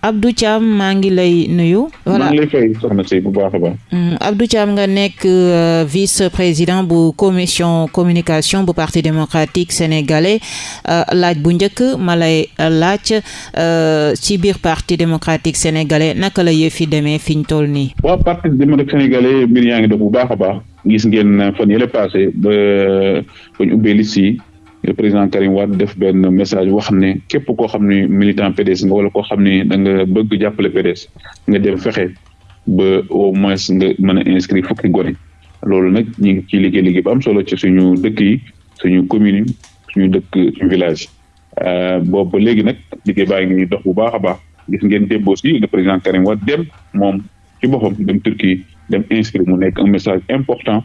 Abdou Thiam maa ngi lay nuyu. voilà maa ngi lay fay soxna si bu baax a baax. Mm, Abdou Thiam nga nekk euh, vice président bu commission communication bu parti démocratique sénégalais euh, laaj bu njëkk ma lay euh, laaj ci biir parti démocratique sénégalais naka la yëf yi demee fi ñu toll nii. waaw parti démocratique sénégalais mbir yaa ngi dox bu baax a baax gis ngeen fan yële passé ba ba ñu ubbee liste yi le président Karim Wade def benn message wax ne képp koo xam ne militant PDS nga wala koo xam ne da nga bëgg jàppale PDS nga dem fexe ba au moins nga mën a inscrire fukki gone loolu nag ñu ngi ciy liggéey liggéey bu am solo ci suñu dëkk yi suñu commune yi suñu dëkk suñu village euh, boobu ba léegi nag liggéey baa ngi dox bu baax a baax gis ngeen démb aussi le président Karim Wade dem moom ci boppam dem Turquie dem inscrire mu nekk un message important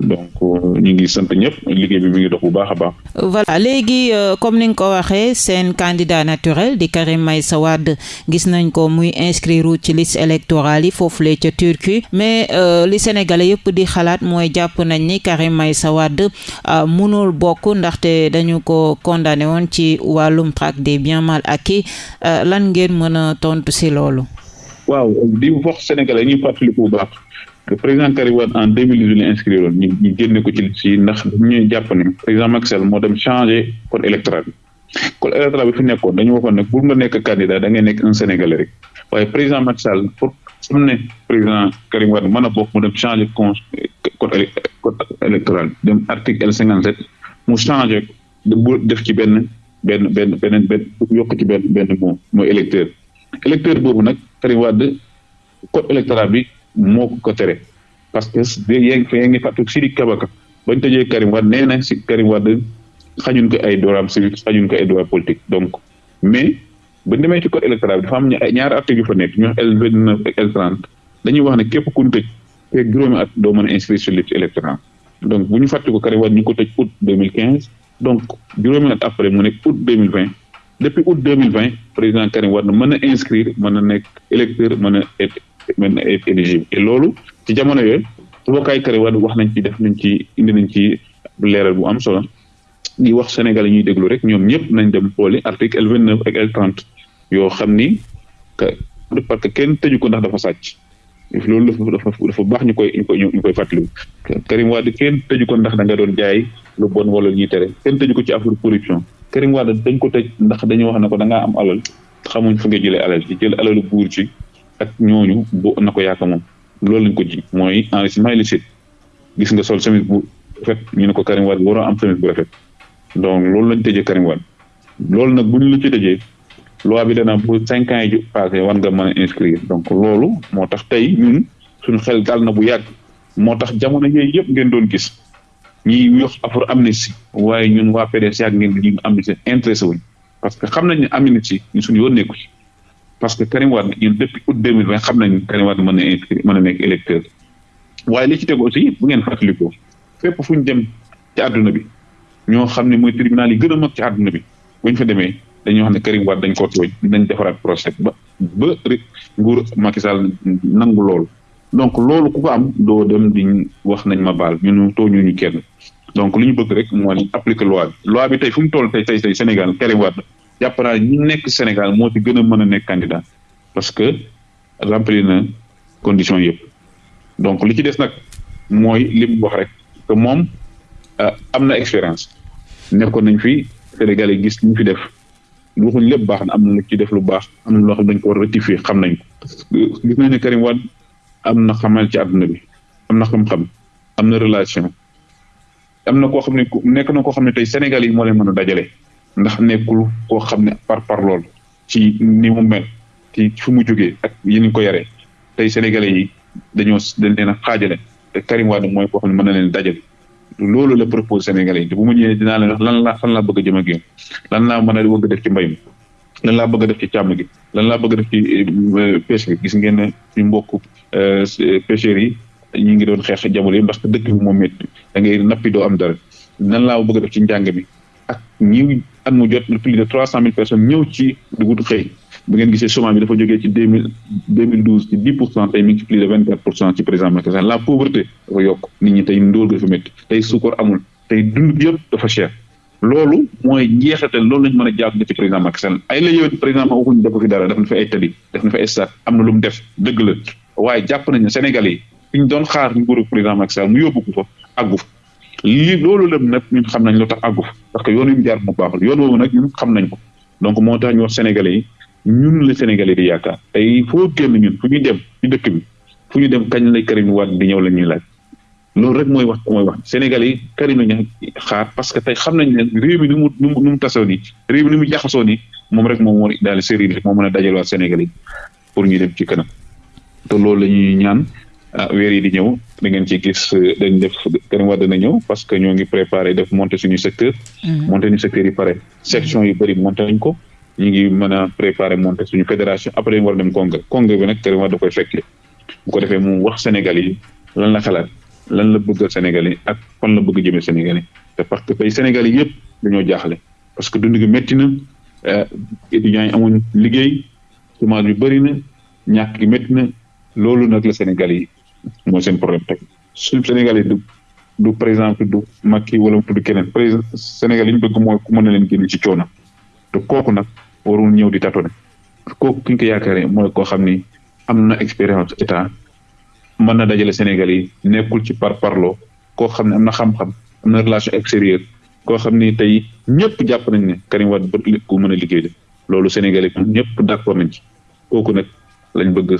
donc euh, ñu ngi sant ñëpp liggéey bi mi ngi dox bu baax a baax. voilà léegi euh, comme ni nga ko waxee seen candidat naturel di Karim Meïssa Wade gis nañ ko muy inscrire ci liste électorale yi foofu foofulee ca Turquie mais euh, li Sénégalais yëpp di xalaat mooy jàpp nañ ni Karim Meïssa Wade mënul bokk ndaxte dañu ko condamné woon ci wàllum traque des biens mal acquis lan ngeen mën a tontu si loolu. waaw di wax Sénégalais ñu fàttaliku bu baax. le président Karim Wade en deux mille dix-huit la inscrire woon ñu ñu génne ko ci ci ndax dañuy jàpp ne président Macky Sall moo dem changé code électoral bi code électoral bi fi nekkoon dañu waxoon ne pour nga nekk candidat da ngay nekk un sénégalais rek waaye président Macky Sall pour xam ne président Karim Wade mën a bokk mu dem changé con code code électoral dem article L cinquante sept mu changé bu def ci benn benn benn beneen benn yokk ci benn benn moom mooy électeur électeur boobu nag Karim Wade code électoral bi moo ko tere parce que yéen fa ngi fàttali Sidiki Kaba bañ tëjee Karim Wade nee na si Karim Wade xañuñ ko ay droits civiques xañuñ ko ay droits politiques donc mais ba demee ci code électoral bi dafa am ñaari article yu fa nekk ñu L vingt neuf ak L trente dañuy wax ne képp ku ñu tëj te juróomi at doo mën a inscrire sur liste électorale donc bu ñu fàttali ko Karim Wade ñu ko tëj août deux mille quinze donc juróomi at après mu nekk août deux mille vingt depuis août deux mille vingt président Karim Wade mën na inscrire mën na nekk électeur mën na être mën na être éligible et loolu ci jamono yooyu mbokkaay Karim Wade wax nañ ci def nañ ci indi nañ ci leeral bu am solo di wax Sénégal yi ñuy déglu rek ñoom ñëpp nañ dem xooli article L vingt neuf ak L trente yoo xam ni parce que kenn tëju ko ndax dafa sàcc. loolu dafa dafa baax ñu koy ñu koy ñu koy fàttaliku Karim Wade kenn tëju ko ndax da nga doon jaay lu bon wala lu ñuy tere kenn tëju ko ci affaire corruption Karim Wade dañ ko tëj ndax dañu wax ne ko da ngaa am alal xamuñ fu nga jëlee alal ci jël alalu buur ci ak ñooñu bu na ko yaaka moom loolu lañ ko ji mooy enrichissement illicite gis nga sol chemise bu rafet ñu ne ko Karim Wade waroo am chemise bu rafet donc loolu lañ tëjee Karim Wade loolu nag bu ñu la ci tëjee loi bi danaa bu cinq ans yi ju passé war nga mën a inscrire donc loolu moo tax tey ñun suñu xel dal na bu yàgg moo tax jamono yooyu yëpp ngeen doon gis ñiy wax affaire amnistie waaye ñun waa PDS yàgg ngeen di ñu amnistie intéressé wuñ parce que xam nañ ne amnistie ñu suñu yoon nekku ci parce que Karim Wade ñun depuis août deux mille vingt xam nañ Karim Wade mën na inscrire mën na nekk électeur waaye li ci tegu aussi bu ngeen fàttalikoo fépp fu ñu dem ci àdduna bi ñoo xam ne mooy tribunal yi gën a mag ci àdduna bi bu ñu fa demee dañoo xam ne Karim Wade dañ ko tooñ nañ defaraat procès ba ba rek nguur Macky Sall nangu loolu donc loolu ku ko am doo dem di wax nañ ma baal ñun tooñu ñu kenn donc li ñu bëgg rek moo ni appliquer loi bi loi bi tey fu mu toll tey tey tey Sénégal Karim Wade jàpp naa ñi nekk Sénégal moo ci gën a mën a nekk candidat parce que remplir na condition yëpp donc li ci des nag mooy li mu wax rek que moom euh, am na expérience nekkoon nañ fi Sénégal yi gis ñu fi def waxuñ lépp baax na am na lu ci def lu baax am na loo xam dañ ko war a rectifier xam nañ ko gis nañ ne Karim Wade am na xamal ci àdduna bi am na xam-xam am na relation am na koo xam ne nekk na koo xam ne tey Sénégal yi moo leen mën a dajale ndax nekkul koo xam ne par par lool ci ni mu mel ci fu mu jógee ak yi ñu ko yaree tey sénégalais yi dañoo dañ leen a xaajale te Karim Wade mooy koo xam ne mën na leen dajale loolu la propose sénégalais yi te bu ma ñëwee dinaa leen wax lan la fan laa bëgg a jëm ak yéen lan laa mën a bëgg def ci mbay mi lan laa bëgg a def ci càmm gi lan laa bëgg a def ci euh, pêche bi gis ngeen ne suñu mbokk euh, pêcheurs yi ñu ngi doon xeex jamono yi ndax dëkk bi moom métti da ngay nappi doo am dara nan laa bëgg a def ci njàng mi ak ñi at mu jot lu plus de trois cent mille personnes ñëw ci dugub xëy bu ngeen gisee chômage bi dafa jógee ci deux mille deux mille douze ci dix pour cent tey mi ngi ci plus de vingt quatre pour cent ci président Macky Sall la pauvreté dafa yokk nit ñi tey ndóol ga dafa métti tey suukar amul tey dund bi yëpp dafa cher loolu mooy njeexital loolu lañ mën a jàpp ci président Macky Sall ay la yoon président Macky waxuñu defu fi dara def na fi ay tali def na fi ay stade am na lu mu def dëgg la waaye jàpp nañ ne Sénégalais yi fi ñu doon xaar nguuru président Macky Sall mu yóbbu ko fa àggu fa lii loolu lëm nag ñun xam nañ lu tax àggu fa parce que yoon yu mu jaar mu baaxul yoon woowu nag ñun xam nañ ko donc moo tax ñu wax Sénégalais yi ñun la Sénégalais di yaakaar tey foo génn ñun fu ñu dem ci dëkk bi fu ñu dem kañ lay Karim Wade di ñëw la ñuy laaj loolu rek mooy wax mooy wax Sénégalais yi Karim lañu xaar parce que tey xam nañ ne réew mi ni mu ni mu ni mu tasoo nii réew mi ni mu jaxasoo nii moom rek moom moo daal série rek moo mën a dajalewaat Sénégalais yi pour ñu dem ci kanam te loolu la ñuy ñaan ah, weer yi di ñëw da ngeen ci gis euh, dañ def Karim Wade dana ñëw parce que ñoo ngi préparé def monter suñu secteur. Mm-hmm. monter suñu secteur yi pare section yu bëri monter nañ ko. ñu ngi mën a préparer monter suñu fédération après ñu war a dem congrès congrès bi nag Karim Wade da koy fekkee bu ko defee mu wax Sénégal yi lan la xalaat lan la bëggal Sénégal yi ak fan la bëgg jëmee Sénégal yi te parce que tey Sénégal yi yëpp dañoo jaaxle parce que dund gi métti na euh, étudiants yi amuñ liggéey chômage bi bëri na ñàkk gi métti na loolu nag la Sénégal yi mooy seen problème teg suñu Sénégal yi du du par exemple du Macky wala mu tudd keneen président Sénégal yi ñu bëgg mooy ku mën na leen génn ci coono te kooku nag warul ñëw di tâtonner kooku ki ñu ko yaakaaree mooy koo xam ni am na expérience état mën na dajale Sénégal yi nekkul ci par parlo koo xam ne am na xam-xam am na relation extérieure koo xam ni tey ñëpp jàpp nañ ne Karim Wade bët ku mën a liggéey la loolu Sénégal yi ñëpp d'accord nañ ci kooku nag lañ bëgg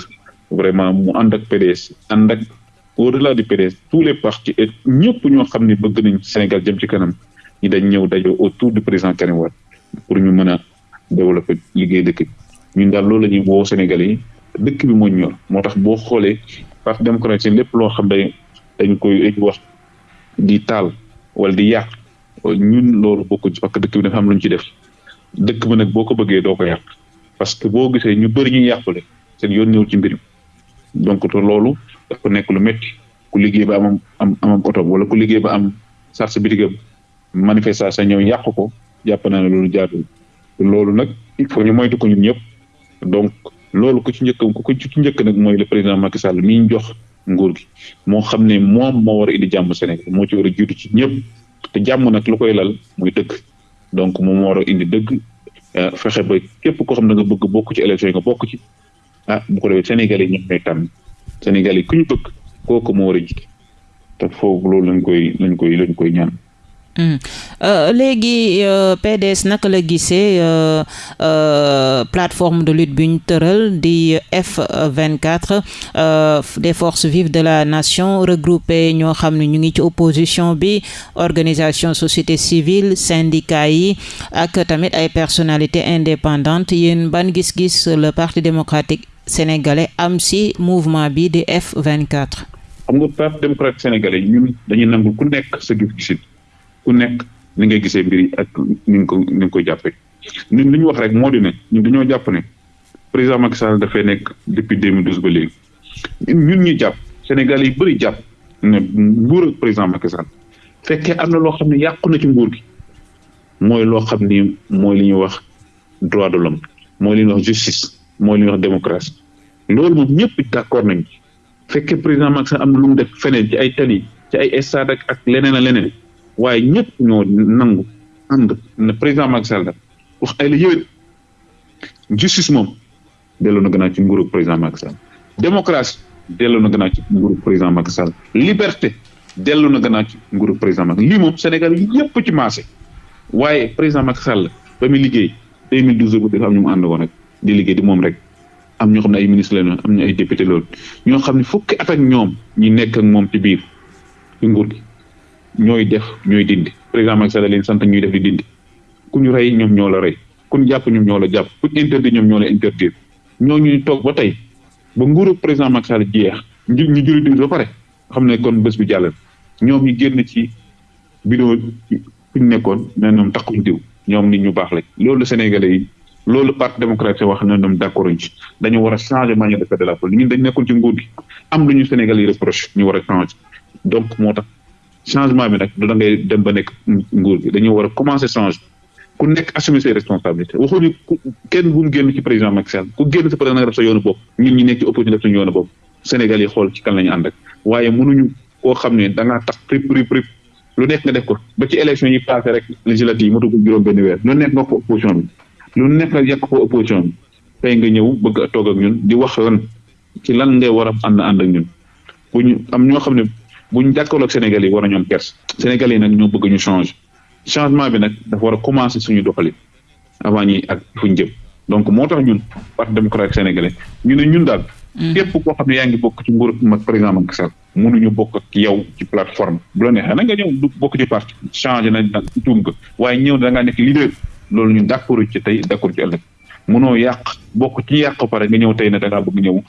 vraiment mu ànd ak PDS ànd ak au-delà du PDS tous les partis et ñëpp ñoo xam ne bëgg nañ Sénégal jëm ci kanam ñi dañ ñëw dajoo autour du président Karim Wade pour ñu mën a développé liggéey dëkk bi ñun daal loolu la ñuy woo Sénégalais yi dëkk bi moo ñor moo tax boo xoolee parti démocratique seen lépp loo xam dañ dañ koy dañ wax di taal wala di yàq ñun loolu bokkuñ ci parce que dëkk bi dafa am lu ñu ci def dëkk bi nag boo ko bëggee doo ko yàq parce que boo gisee ñu bëri ñu yàqule seen yoon ñëw ci mbir mi donc te loolu dafa nekk lu métti ku liggéey ba am am am oto wala ku liggéey ba am sarse bitigam manifestation ñëw yàq ko jàpp naa ne loolu jaadul loolu nag il faut ñu moytu ko ñun ñëpp donc loolu ku ci njëkk ku ko ci njëkk nag mooy le président Macky Sall mi ñu jox nguur gi moo xam ne moom moo war a indi jàmm Sénégal moo ci war a jiitu ci ñëpp te jàmm nag lu koy lal muy dëgg donc moom moo war a indi dëgg euh, fexe ba képp koo xam ne nga bëgg bokk ci élection yi nga bokk ci ah bu ko defee Sénégal yi ñoom ñooy tànn Sénégal yi ku ñu bëgg kooku moo war a jiite te foofu loolu lañ koy lañ koy lañ koy ñaan. Hmm. Euh, léegi euh, PDS naka la gisee euh, euh, plateforme de lutte bi ñu tëral di F24 euh, des forces vives de la nation regroupées ñoo xam ne ñu ngi ci opposition bi organisation société civile syndicat yi ak tamit ay personnalité indépendante yéen ban gis-gis le parti démocratique sénégalais am si mouvement bi di F24. xam nga parti démocratique sénégalais ñun dañuy nangu ku nekk sa gis-gisit ku nekk ni ngay gisee mbir yi ak ni nga ko ni nga koy jàppee ñun li ñu wax rek moo di ne ñun dañoo jàpp ne président Macky Sall dafay nekk depuis 2012 ba léegi. ñun ñu jàpp Sénégal yi bëri jàpp ne nguur ak président Macky Sall fekkee am na loo xam ne yàqu na ci nguur gi mooy loo xam ni mooy li ñuy wax droit de l'homme mooy li ñuy wax justice mooy li ñuy wax démocratie loolu moom ñëpp d'accord nañ ci fekkee président Macky Sall am na lu mu def feneen ci ay tali ci ay stade ak ak leneen a leneen waaye ñëpp ñoo nangu ànd na président Macky Sall wax ay la yëwét justice moom delloo na gannaaw ci nguuru président Macky Sall démocratie delloo na gannaaw ci nguuru président Macky Sall liberté delloo na gannaaw ci nguuru président Macky lii moom Sénégal yëpp ci maase waaye président Macky Sall ba muy liggéey 2012 ba dafa am ñu mu ànd woon rek di liggéey di moom rek am ñoo xam ne ay ministre lañu am ñu ay député loolu ñoo xam ne fukki at ak ñoom ñi nekk ak moom ci biir ci nguur gi ñooy def ñooy dindi président Macky Sall leen sant ñuy def di dindi ku ñu rey ñoom ñoo la rey kun jàpp ñoom ñoo la jàpp kuñ interdit ñoom ñoo la interdire ñoo ñuy toog ba tey ba nguuru président Macky Sall jeex ñu ñu julli timis ba pare xam ne kon bés bi jàllal ñoom ñu génn ci bidon fi ñu nekkoon ne ñoom takkuñ diw ñoom nit ñu baax lañ loolu Sénégalais yi loolu parti démocratique wax ne ñoom d'accord ci dañu war a changer manière de faire de la politique ñun dañ nekkoon ci nguur gi am lu ñu Sénégalais yi reproche ñu war a changer donc moo tax changement bi nag du da ngay dem ba nekk nguur gi dañoo war a commencer changer ku nekk assumer ses responsabilités waxuñu kenn bu mu génn ci président Macky Sall ku génn sa président nga def sa yoonu bopp ñun ñi nekk ci opposition def suñu yoonu bopp Sénégal yi xool ci kan la ñu ànd ak waaye mënuñu koo xam ne da ngaa tax prip prip prip lu nekk nga def ko ba ci élection yi passé rek législative yi mu dugg juróom benn weer lu nekk nga ko opposition bi lu nekk nga yàq ko opposition bi tey nga ñëw bëgg a toog ak ñun di wax lan ci lan ngay war a ànd ànd ak ñun bu ñu am ñoo xam ne bu ñu jàkkaarloog Sénégal yi war a ñoom pers Sénégal yi nag ñoo bëgg ñu change changement bi nag dafa war a commencer suñu doxalin avant ñi ak fu ñu jëm donc moo tax ñun parti démocratique sénégalais ñu ne ñun daal. Mm. képp koo xam ne yaa ngi bokk ci nguur mag président Macky Sall mënuñu bokk ak yow ci plateforme bu la neexee na nga ñëw du bokk ci parti changé nañ nag tuum nga waaye ñëw da ngaa nekk leader loolu ñun d'accord ci tey d'accord ci ëllëg. mënoo yàq bokk ci yàq ba pare nga ñëw tey ne da ngaa bëgg ñëw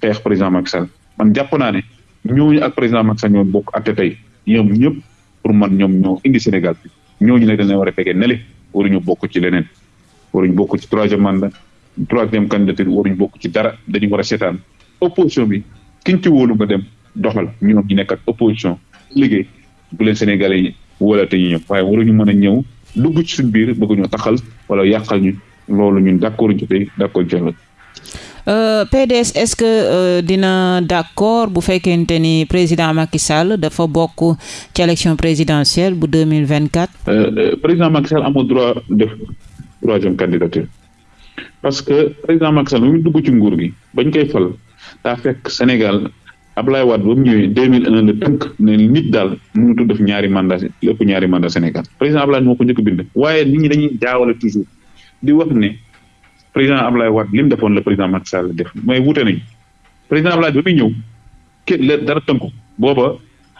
xeex président Macky Sall man jàpp naa ne ñooñu ak président Macky Sall ñoom bokk atte tey ñoom ñëpp pour man ñoom ñoo indi Sénégal bi ñooñu nag dañu war a tegee nele waruñu bokk ci leneen waruñu bokk ci troisième mandat troisième candidature waruñu bokk ci dara dañu war a seetaan opposition bi kiñ ci wóolu nga dem doxal ñoom ñu nekk ak opposition liggéey bu leen Sénégalais yi wala te ñu ñëw waaye waruñu mën a ñëw dugg ci suñu biir bëgg ñu taxal wala yàqal ñu loolu ñun d'accord ñu tey d'accord ñu la Euh, PDS est-ce que euh, dina d'accord bu fekkente ni président Macky Sall dafa bokk ci élection présidentielle bu deux mille vingt quatre. Euh, euh, président Macky Sall amul droit def troisième candidature parce que président Macky Sall mu dugg ci nguur gi bañ koy fal daa fekk Sénégal Ablaye Wade ba mu ñëwee 2001 la tënk ne nit daal mënutu def ñaari mandat lu ëpp ñaari mandat Sénégal président Ablaye moo ko njëkk bind waaye nit ñi dañuy jaawale toujours di wax ne président Ablaye Wade li mu defoon la président Macky Sall def mais wute nañ président Ablaye ba muy ñëw kenn la dara tënku booba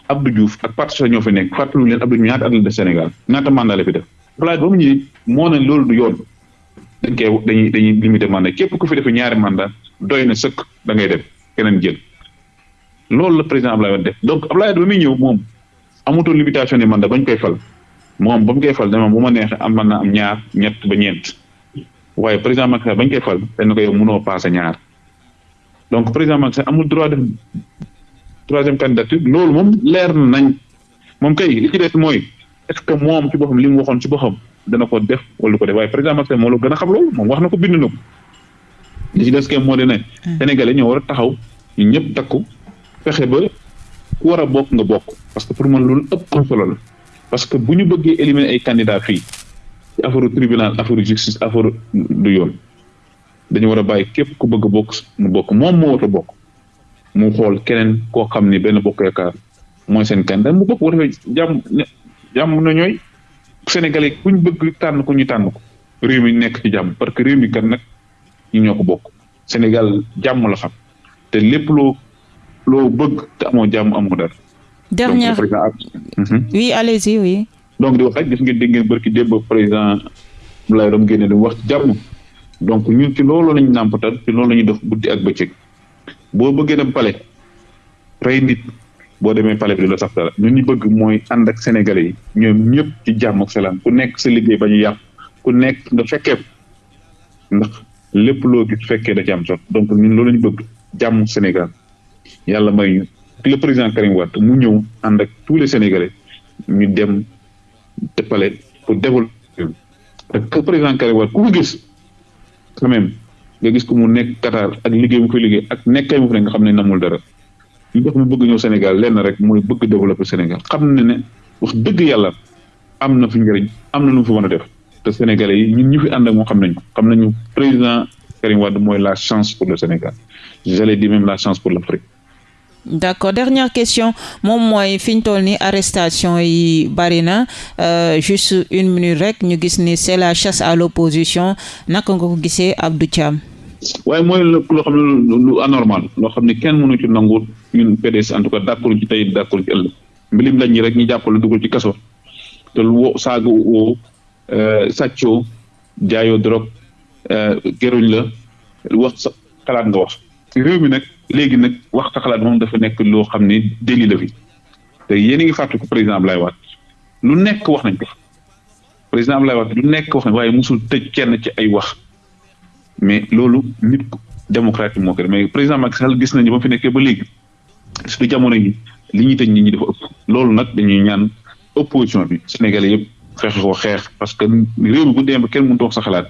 Abdou Diouf ak parti ñoo fi nekk fàttalu leen Abdou ñaata at la def Sénégal ñaata mandat la fi def Ablaye ba mu ñëwee moo ne loolu du yoon dañ koy dañuy dañuy limité mandat képp ku fi def ñaari mandat doy na sëkk da ngay def keneen jël loolu la président Ablaye Wade def donc Ablaye Wade ba muy ñëw moom amutoon limitation ni man da bañ koy fal moom ba mu koy fal dama bu ma neexee am man na am ñaar ñett ba ñeent waaye président Macky Sall bañ koy fal dañ ko yow mënoo passé ñaar donc président Macky Sall amul droit def troisième candidature loolu moom leer na nañ moom kay li ci des mooy est-ce que moom ci boppam li mu waxoon ci boppam dana ko def wala ko def waaye président Macky Sall moo la gën a xam loolu moom wax na ko bind na ko li ci des kay moo di ne. Hmm. Sénégalais ñoo war a taxaw ñu ñëpp takku fexe ba ku war a bokk nga bokk parce que pour man loolu ëpp am solo la parce que bu ñu bëggee éliminer ay candidats fii ci affaire tribunal affaire justice affaire du yoon dañu war a bàyyi képp ku bëgg a bokk mu bokk moom moo war a bokk. mu xool keneen koo xam ni benn bokk yaakaar mooy seen candidat mu bokk bu defee jàmm jàmm na ñooy Sénégalais ku ñu bëgg tànn ko ñu tànn ko réew mi nekk ci jàmm parce que réew mi kan nag ñu ñoo ko bokk Sénégal jàmm la xam te lépp loo loo bëgg te amoo jàmm amoo dara. dernière mhm. oui allez-y oui. donc di wax rek gis ngeen dégg ngeen barki démb président Abdoulaye Dom génne di wax jàmm donc ñun ci loolu lañu nàmpatal ci loolu la ñuy def guddi ak bëccëg. boo bëggee dem pale rey nit boo demee pale bi du la sax dara ñun ñu bëgg mooy ànd ak sénégalais yi ñoom ñëpp ci jàmm ak salaam ku nekk sa liggéey ba ñu yàq ku nekk nga fekkee ndax lépp loo gis fekkee da ci am sot donc ñun loolu lañu bëgg jàmm Sénégal yàlla may ñu le président Karim Wade mu ñëw ànd ak tous les sénégalais ñu dem te pale pour développer te président Karim Wade ku ko gis quand même nga gis ko mu nekk Qatar ak liggéey mu fay liggéey ak nekkay mu fa nga xam ne namul dara li tax mu bëgg ñëw Sénégal lenn rek mooy bëgg développer Sénégal xam ne ne wax dëgg yàlla am na fi njëriñ am na lu mu fi mën a def te Sénégalais yi ñun ñu fi ànd ak moo xam nañu xam nañu président Karim Wade mooy la chance pour le Sénégal j'allais dire même la chance pour l'Afrique d'accord dernière question moom mooy fi ñu toll ni arrestation yi bari na euh, juste une minute rek ñu gis ni c'est la chasse à l'opposition naka nga ko gisee Abdou Thiam waaye mooy loo xam ne lu anormal loo xam ne kenn mënu ci nangu ñun PDS en tout cas d'accord ci tey d'accord ci ëllëg mbilim lañ ñi rek ñu jàppale dugal ci kaso te lu wo saaga woo euh, sàccoo jaayoo drogue euh, geruñ la wax sa xalaat nga wax réew mi nag léegi nag wax sa xalaat moom dafa nekk loo xam ne déli la fi te yéen a ngi fàttaliku président Ablaye Wade lu nekk wax nañ ko président Ablaye Wade lu nekk wax nañ waaye musul tëj kenn ci ay wax mais loolu nit démocrate moo ko mais président Macky Sall gis nañu ba mu fi nekkee ba léegi surtout jamono yi li ñuy tëj nit ñi dafa ëpp loolu nag dañuy ñaan opposition bi Sénégalais yëpp fexe ko xeex parce que réew mi bu demee ba kenn mënut wax sa xalaat.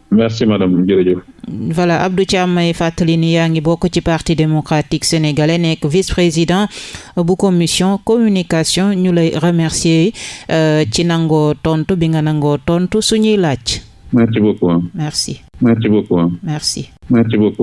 merci madame jërëjëf. voilà Abdou Thiam may fàttali ni yaa ngi bokk ci parti démocratique sénégalais nekk vice-président bu commission communication ñu lay remercier euh, ci nangoo tontu bi nga nangoo tontu suñuy laaj. merci beaucoup. merci. merci beaucoup. merci. merci beaucoup.